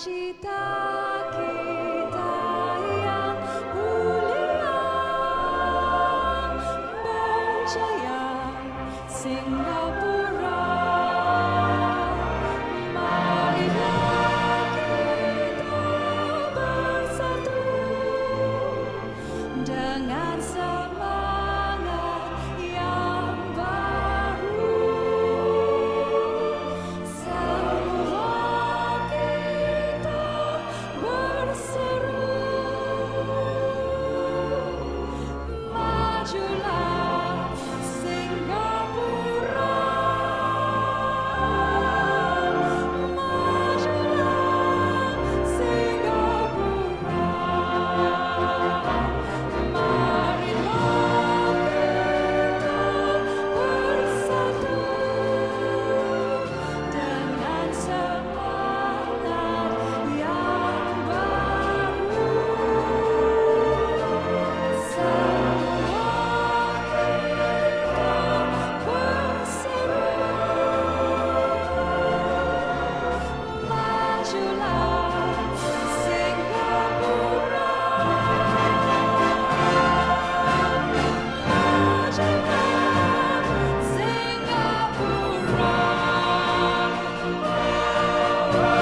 Sing. Oh,